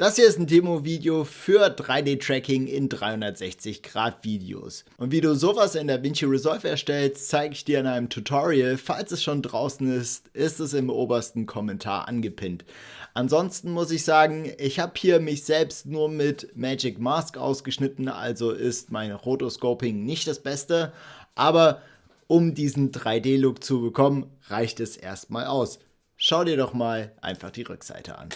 Das hier ist ein Demo-Video für 3D-Tracking in 360-Grad-Videos. Und wie du sowas in DaVinci Resolve erstellst, zeige ich dir in einem Tutorial. Falls es schon draußen ist, ist es im obersten Kommentar angepinnt. Ansonsten muss ich sagen, ich habe hier mich selbst nur mit Magic Mask ausgeschnitten, also ist mein Rotoscoping nicht das Beste. Aber um diesen 3D-Look zu bekommen, reicht es erstmal aus. Schau dir doch mal einfach die Rückseite an.